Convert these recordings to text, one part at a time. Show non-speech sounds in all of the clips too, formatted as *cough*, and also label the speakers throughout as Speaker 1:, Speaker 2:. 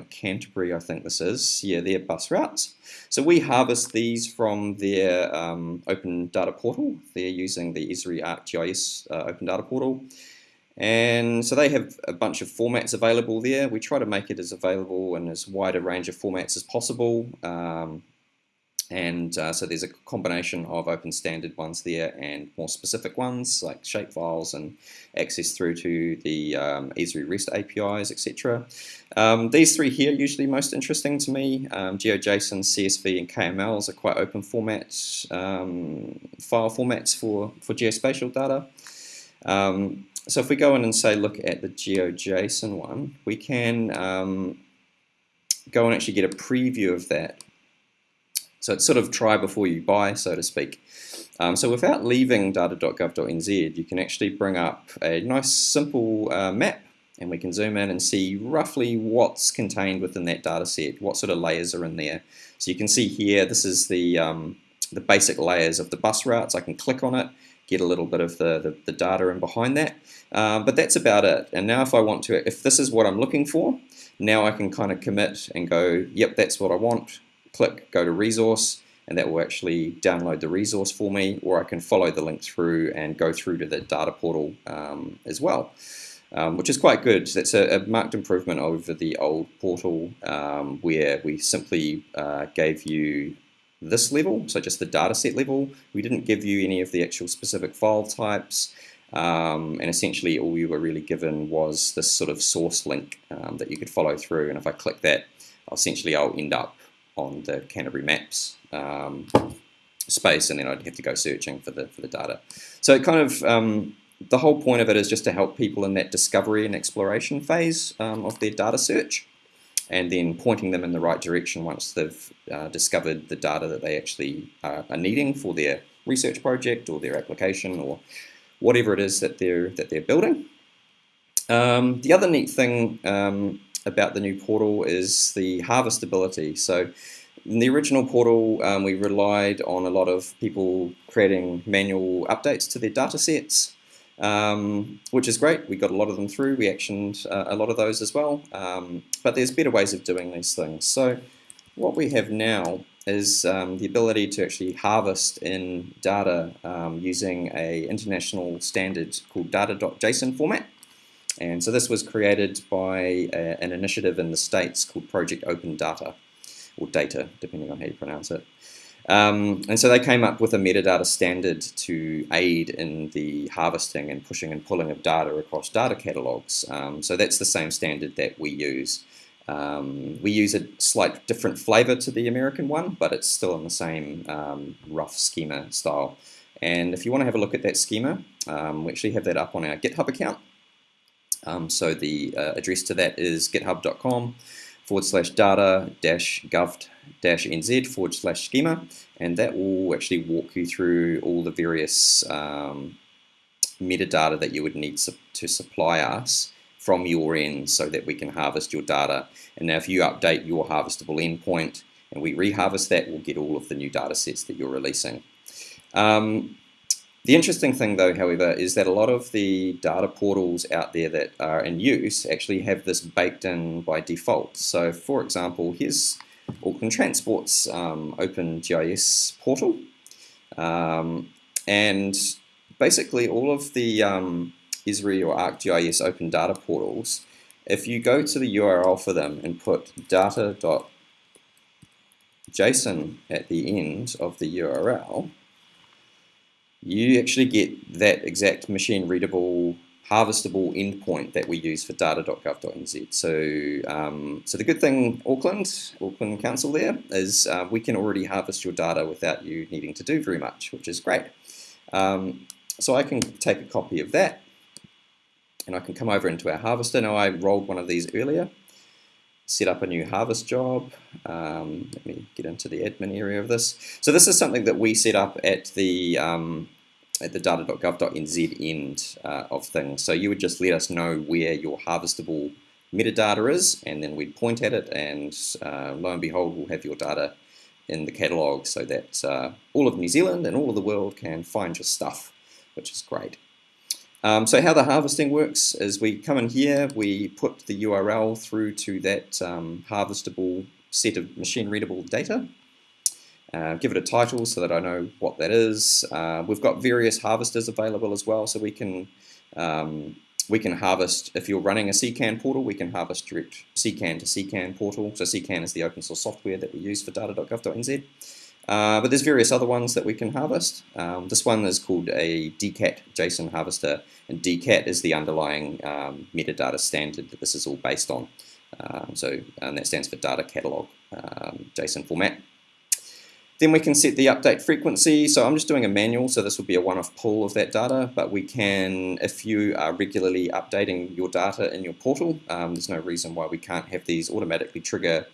Speaker 1: Canterbury, I think this is. Yeah, their bus routes. So we harvest these from their um, open data portal. They're using the Esri ArcGIS uh, open data portal. And so they have a bunch of formats available there. We try to make it as available in as wide a range of formats as possible. Um, and uh, so there's a combination of open standard ones there and more specific ones like shapefiles and access through to the um, Esri REST APIs, etc. Um, these three here are usually most interesting to me. Um, GeoJSON, CSV, and KMLs are quite open formats, um, file formats for, for geospatial data. Um, so if we go in and say look at the GeoJSON one, we can um, go and actually get a preview of that so it's sort of try before you buy, so to speak. Um, so without leaving data.gov.nz, you can actually bring up a nice simple uh, map and we can zoom in and see roughly what's contained within that data set, what sort of layers are in there. So you can see here, this is the, um, the basic layers of the bus routes. I can click on it, get a little bit of the, the, the data in behind that. Um, but that's about it. And now if I want to, if this is what I'm looking for, now I can kind of commit and go, yep, that's what I want click go to resource and that will actually download the resource for me or I can follow the link through and go through to the data portal um, as well. Um, which is quite good. That's a, a, marked improvement over the old portal um, where we simply uh, gave you this level, so just the dataset level. We didn't give you any of the actual specific file types. Um, and essentially all you were really given was this sort of source link um, that you could follow through. And if I click that, essentially I'll end up on the Canterbury Maps um, space, and then I'd have to go searching for the for the data. So kind of um, the whole point of it is just to help people in that discovery and exploration phase um, of their data search, and then pointing them in the right direction once they've uh, discovered the data that they actually uh, are needing for their research project or their application or whatever it is that they're that they're building. Um, the other neat thing um, about the new portal is the harvestability. So in the original portal, um, we relied on a lot of people creating manual updates to their data sets, um, which is great. We got a lot of them through. We actioned uh, a lot of those as well. Um, but there's better ways of doing these things. So what we have now is um, the ability to actually harvest in data um, using a international standard called data.json format. And so this was created by a, an initiative in the States called Project Open Data, or Data, depending on how you pronounce it. Um, and so they came up with a metadata standard to aid in the harvesting and pushing and pulling of data across data catalogs. Um, so that's the same standard that we use. Um, we use a slight different flavor to the American one, but it's still in the same um, rough schema style. And if you want to have a look at that schema, um, we actually have that up on our GitHub account. Um, so the uh, address to that is github.com forward slash data dash gov dash nz forward slash schema and that will actually walk you through all the various um, metadata that you would need su to supply us from your end so that we can harvest your data and now if you update your harvestable endpoint and we reharvest that we'll get all of the new data sets that you're releasing. Um, the interesting thing though, however, is that a lot of the data portals out there that are in use actually have this baked in by default. So for example, here's Auckland Transport's um, OpenGIS portal. Um, and basically all of the um, Esri or ArcGIS open data portals, if you go to the URL for them and put data.json at the end of the URL, you actually get that exact machine readable harvestable endpoint that we use for data.gov.nz. So, um, so the good thing, Auckland, Auckland Council there, is uh, we can already harvest your data without you needing to do very much, which is great. Um, so I can take a copy of that and I can come over into our harvester. Now I rolled one of these earlier, set up a new harvest job. Um, let me get into the admin area of this. So this is something that we set up at the um, at the data.gov.nz end uh, of things. So you would just let us know where your harvestable metadata is, and then we'd point at it, and uh, lo and behold, we'll have your data in the catalog so that uh, all of New Zealand and all of the world can find your stuff, which is great. Um, so how the harvesting works is we come in here, we put the URL through to that um, harvestable set of machine readable data. Uh, give it a title so that I know what that is. Uh, we've got various harvesters available as well, so we can um, we can harvest, if you're running a CKAN portal, we can harvest direct CKAN to CKAN portal. So CKAN is the open source software that we use for data.gov.nz. Uh, but there's various other ones that we can harvest. Um, this one is called a DCAT JSON harvester, and DCAT is the underlying um, metadata standard that this is all based on. Um, so, and that stands for data catalog um, JSON format. Then we can set the update frequency. So I'm just doing a manual, so this will be a one-off pull of that data, but we can, if you are regularly updating your data in your portal, um, there's no reason why we can't have these automatically trigger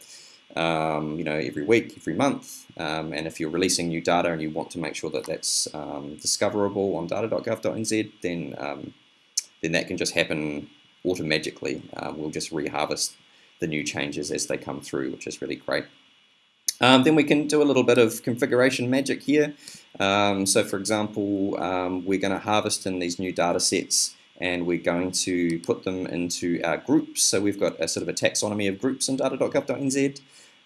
Speaker 1: um, you know, every week, every month. Um, and if you're releasing new data and you want to make sure that that's um, discoverable on data.gov.nz, then um, then that can just happen automatically. Uh, we'll just reharvest the new changes as they come through, which is really great. Um, then we can do a little bit of configuration magic here. Um, so for example, um, we're going to harvest in these new data sets and we're going to put them into our groups. So we've got a sort of a taxonomy of groups in data.gov.nz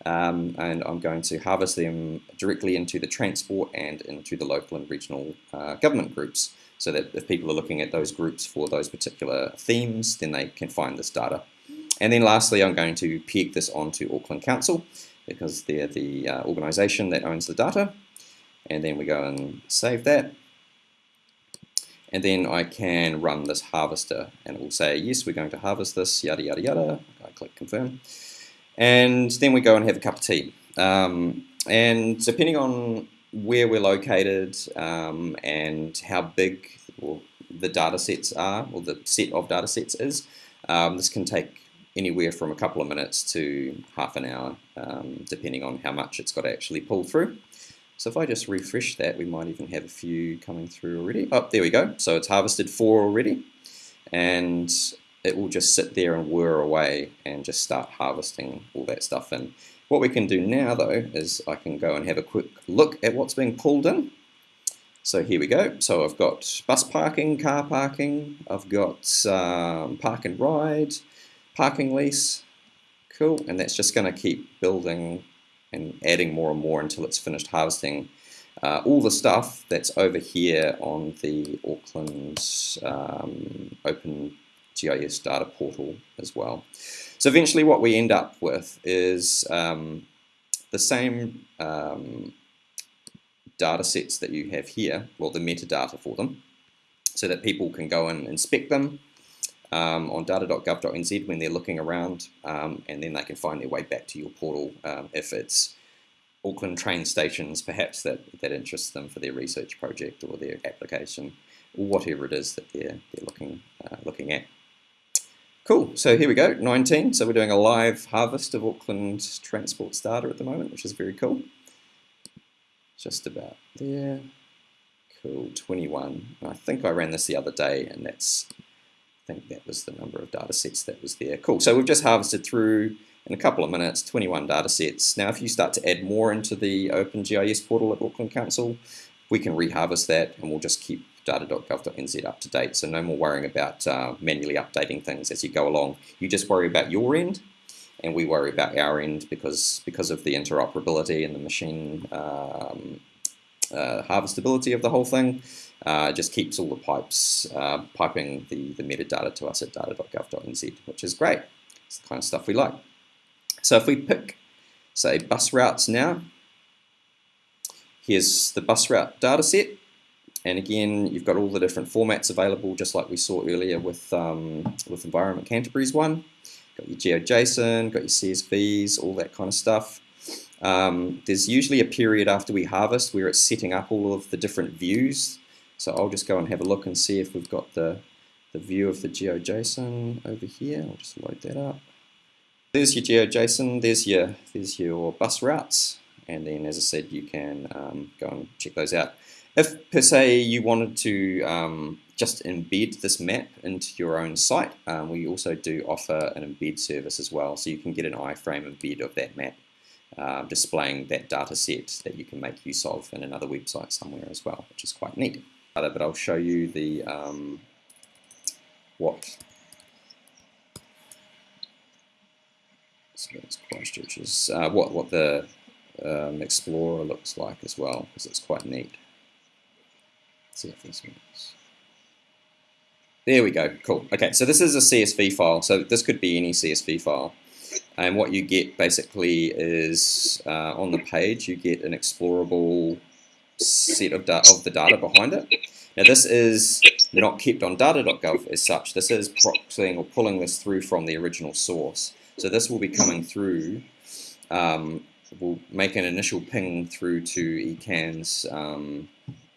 Speaker 1: um, and I'm going to harvest them directly into the transport and into the local and regional uh, government groups so that if people are looking at those groups for those particular themes, then they can find this data. And then lastly, I'm going to peg this onto Auckland Council because they're the uh, organization that owns the data. And then we go and save that. And then I can run this harvester and it will say, yes, we're going to harvest this, yada, yada, yada. I click confirm. And then we go and have a cup of tea. Um, and depending on where we're located um, and how big the data sets are, or the set of data sets is, um, this can take anywhere from a couple of minutes to half an hour, um, depending on how much it's got to actually pull through. So if I just refresh that, we might even have a few coming through already. Oh, there we go. So it's harvested four already. And it will just sit there and whir away and just start harvesting all that stuff And What we can do now though is I can go and have a quick look at what's being pulled in. So here we go. So I've got bus parking, car parking, I've got um, park and ride, parking lease, cool, and that's just going to keep building and adding more and more until it's finished harvesting uh, all the stuff that's over here on the Auckland um, Open GIS data portal as well. So eventually what we end up with is um, the same um, data sets that you have here, well the metadata for them, so that people can go and inspect them um, on data.gov.nz when they're looking around um, and then they can find their way back to your portal um, if it's Auckland train stations perhaps that, that interests them for their research project or their application or whatever it is that they're, they're looking, uh, looking at. Cool, so here we go, 19. So we're doing a live harvest of Auckland transport data at the moment, which is very cool. Just about there. Cool, 21. And I think I ran this the other day and that's I think that was the number of data sets that was there. Cool, so we've just harvested through in a couple of minutes 21 data sets. Now if you start to add more into the OpenGIS portal at Auckland Council, we can reharvest that and we'll just keep data.gov.nz up to date. So no more worrying about uh, manually updating things as you go along. You just worry about your end and we worry about our end because, because of the interoperability and the machine um, uh, harvestability of the whole thing. Uh, just keeps all the pipes uh, piping the, the metadata to us at data.gov.nz, which is great. It's the kind of stuff we like. So if we pick, say, bus routes now, here's the bus route data set. And again, you've got all the different formats available, just like we saw earlier with, um, with Environment Canterbury's one. Got your GeoJSON, got your CSVs, all that kind of stuff. Um, there's usually a period after we harvest where it's setting up all of the different views so I'll just go and have a look and see if we've got the, the view of the GeoJSON over here. I'll just load that up. There's your GeoJSON, there's your, there's your bus routes, and then as I said, you can um, go and check those out. If per se you wanted to um, just embed this map into your own site, um, we also do offer an embed service as well, so you can get an iframe embed of that map. Uh, displaying that data set that you can make use of in another website somewhere as well, which is quite neat but I'll show you the um, what so that's Christchurch's, uh, what, what the um, Explorer looks like as well, because it's quite neat. Let's see if this works. There we go, cool. Okay, so this is a CSV file, so this could be any CSV file. And what you get basically is uh, on the page, you get an explorable set of, of the data behind it. Now this is not kept on data.gov as such. This is proxying or pulling this through from the original source. So this will be coming through, um, we'll make an initial ping through to eCan's um,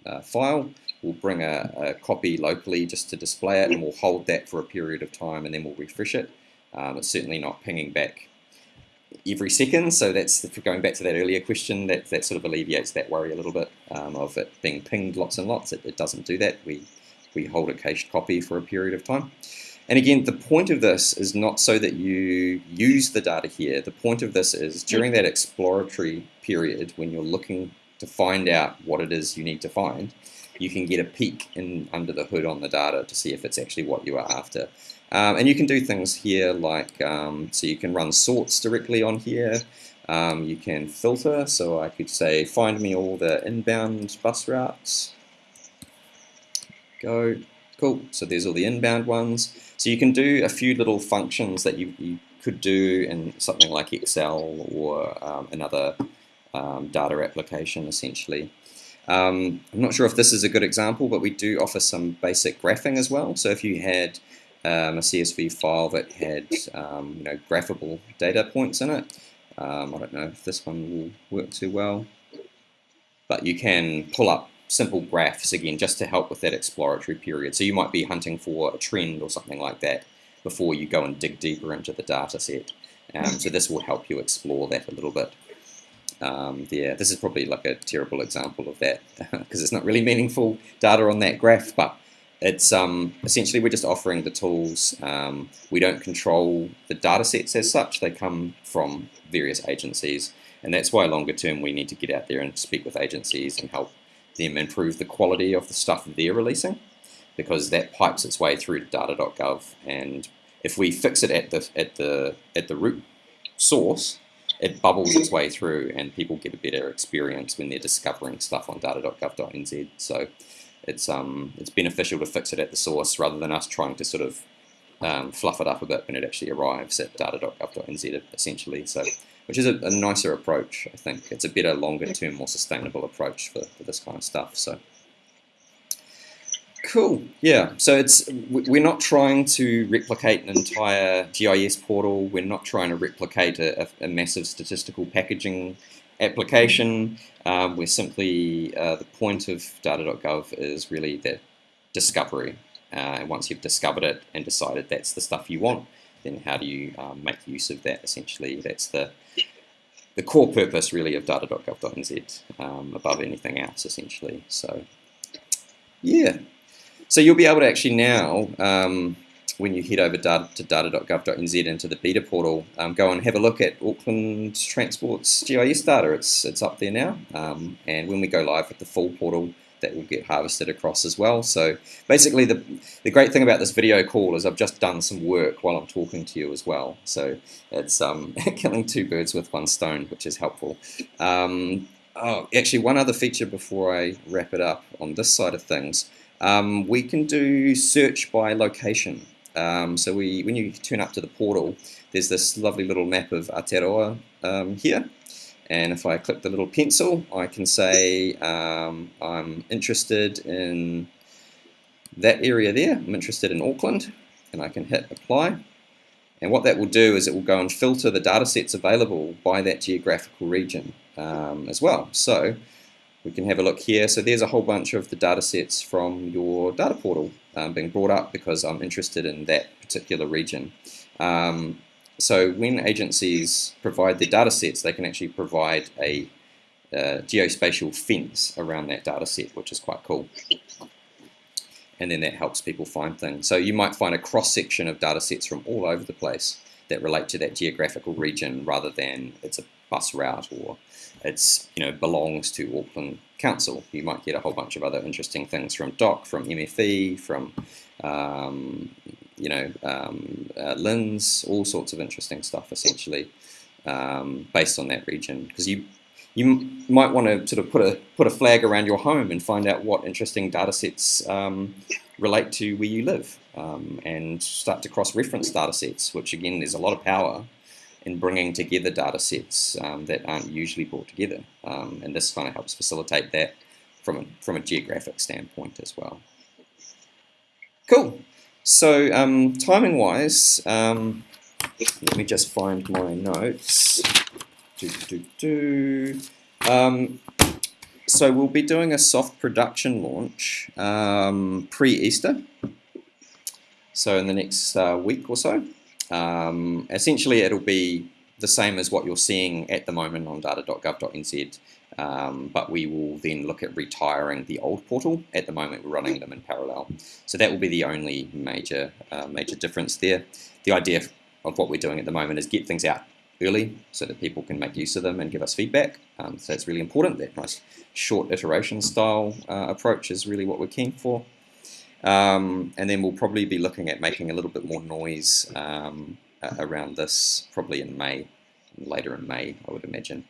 Speaker 1: uh, file. We'll bring a, a, copy locally just to display it and we'll hold that for a period of time and then we'll refresh it. Um, it's certainly not pinging back every second, so that's going back to that earlier question, that, that sort of alleviates that worry a little bit um, of it being pinged lots and lots. It, it, doesn't do that. We, we hold a cached copy for a period of time. And again, the point of this is not so that you use the data here. The point of this is during that exploratory period when you're looking to find out what it is you need to find, you can get a peek in under the hood on the data to see if it's actually what you are after. Um, and you can do things here like, um, so you can run sorts directly on here. Um, you can filter, so I could say find me all the inbound bus routes. Go, cool, so there's all the inbound ones. So you can do a few little functions that you, you could do in something like Excel or um, another um, data application essentially. Um, I'm not sure if this is a good example, but we do offer some basic graphing as well. So if you had um, a CSV file that had um, you know graphable data points in it. Um, I don't know if this one will work too well, but you can pull up simple graphs again just to help with that exploratory period. So you might be hunting for a trend or something like that before you go and dig deeper into the data set. Um, so this will help you explore that a little bit. Um, yeah, this is probably like a terrible example of that *laughs* because it's not really meaningful data on that graph, but it's um, essentially we're just offering the tools. Um, we don't control the data sets as such. They come from various agencies. And that's why longer term we need to get out there and speak with agencies and help them improve the quality of the stuff they're releasing because that pipes its way through to data.gov and if we fix it at the at the at the root source it bubbles its way through and people get a better experience when they're discovering stuff on data.gov.nz so it's um it's beneficial to fix it at the source rather than us trying to sort of um, fluff it up a bit when it actually arrives at data.gov.nz essentially. So, which is a, a, nicer approach, I think. It's a better, longer term, more sustainable approach for, for this kind of stuff. So, cool. Yeah. So it's we're not trying to replicate an entire GIS portal. We're not trying to replicate a, a massive statistical packaging application. Um, we're simply, uh, the point of data.gov is really the discovery. Uh, and once you've discovered it and decided that's the stuff you want, then how do you um, make use of that essentially? That's the the core purpose really of data.gov.nz um, above anything else essentially. So yeah, so you'll be able to actually now um, when you head over data to data.gov.nz into the beta portal, um, go and have a look at Auckland Transport's GIS data. It's, it's up there now. Um, and when we go live with the full portal, that will get harvested across as well. So basically the, the great thing about this video call is I've just done some work while I'm talking to you as well. So it's um, *laughs* killing two birds with one stone, which is helpful. Um, oh, actually, one other feature before I wrap it up on this side of things. Um, we can do search by location. Um, so we, when you turn up to the portal, there's this lovely little map of Aotearoa um, here. And if I click the little pencil, I can say um, I'm interested in that area there. I'm interested in Auckland, and I can hit apply. And what that will do is it will go and filter the data sets available by that geographical region um, as well. So we can have a look here. So there's a whole bunch of the data sets from your data portal um, being brought up because I'm interested in that particular region. Um, so when agencies provide their data sets, they can actually provide a uh, geospatial fence around that data set, which is quite cool. And then that helps people find things. So you might find a cross-section of data sets from all over the place that relate to that geographical region rather than it's a bus route or it's you know belongs to Auckland Council. You might get a whole bunch of other interesting things from DOC, from MFE, from um, you know, um, uh, LINZ, all sorts of interesting stuff essentially um, based on that region. Because you you might want to sort of put a put a flag around your home and find out what interesting data sets um, relate to where you live, um, and start to cross-reference data sets. Which again, there's a lot of power in bringing together data sets um, that aren't usually brought together, um, and this kind of helps facilitate that from a, from a geographic standpoint as well. Cool. So um, timing wise, um, let me just find my notes. Do, do, do. Um, so we'll be doing a soft production launch um, pre-Easter. So in the next uh, week or so. Um, essentially it'll be the same as what you're seeing at the moment on data.gov.nz um, but we will then look at retiring the old portal. At the moment, we're running them in parallel. So that will be the only major uh, major difference there. The idea of what we're doing at the moment is get things out early so that people can make use of them and give us feedback. Um, so it's really important. That nice short iteration style uh, approach is really what we're keen for. Um, and then we'll probably be looking at making a little bit more noise um, around this probably in May, later in May, I would imagine.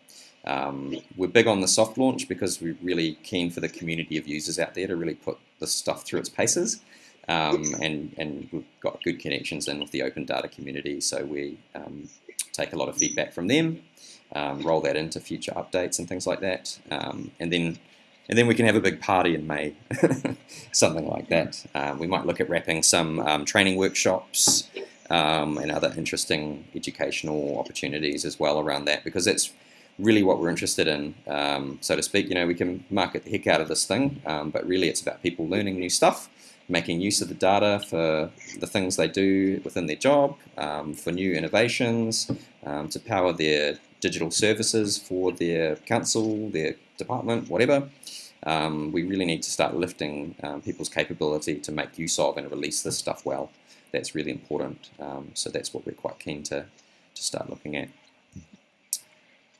Speaker 1: Um, we're big on the soft launch because we're really keen for the community of users out there to really put this stuff through its paces. Um, and, and we've got good connections in with the open data community, so we um, take a lot of feedback from them, um, roll that into future updates and things like that, and then and then we can have a big party in May, *laughs* something like that. Um, we might look at wrapping some training workshops and other interesting educational opportunities as well around that, because that's really what we're interested in, um, so to speak. You know, we can market the heck out of this thing, um, but really it's about people learning new stuff, making use of the data for the things they do within their job, um, for new innovations, um, to power their digital services for their council, their department, whatever. Um, we really need to start lifting um, people's capability to make use of and release this stuff well. That's really important. so that's what we're quite keen to, to start looking at.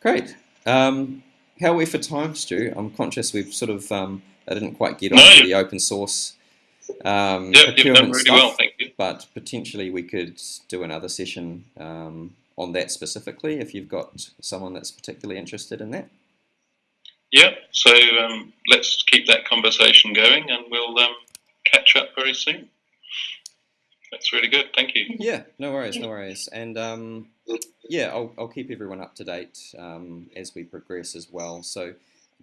Speaker 1: Great. Um, how are we for time, Stu? I'm conscious we've sort of, um, I didn't quite get no, onto the open source um,
Speaker 2: yep, done really stuff, well, thank you.
Speaker 1: But potentially we could do another session um, on that specifically if you've got someone that's particularly interested in that.
Speaker 2: Yeah, so um, let's keep that conversation going and we'll um, catch up very soon. That's really good. Thank you.
Speaker 1: Yeah, no worries, no worries. And um, yeah, I'll, I'll keep everyone up to date um, as we progress as well. So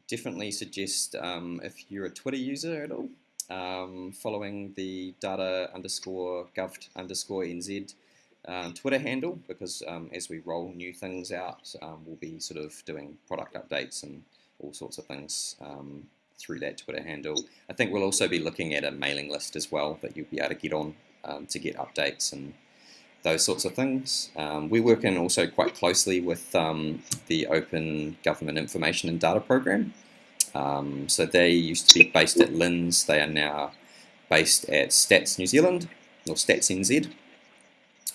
Speaker 1: definitely suggest um, if you're a Twitter user at all, um, following the data underscore gov underscore nz um, Twitter handle because um, as we roll new things out, we'll be sort of doing product updates and all sorts of things through that Twitter handle. I think we'll also be looking at a mailing list as well that you'll be able to get on um, to get updates and those sorts of things. Um, we work in also quite closely with um, the Open Government Information and Data Program. Um, so they used to be based at LINZ, they are now based at Stats New Zealand, or Stats NZ.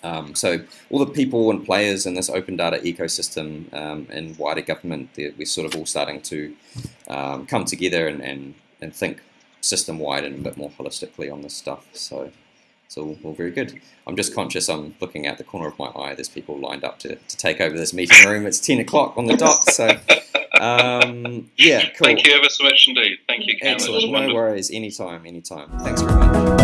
Speaker 1: Um, so all the people and players in this open data ecosystem um, in wider government, we're sort of all starting to um, come together and, and, and think system-wide and a bit more holistically on this stuff. So it's all, all very good. I'm just conscious I'm looking out the corner of my eye. There's people lined up to, to take over this meeting room. It's 10 o'clock on the dot. So, um, yeah, cool.
Speaker 2: Thank you ever so much indeed. Thank you, Cam.
Speaker 1: Excellent. No worries. Anytime, anytime. Thanks very much.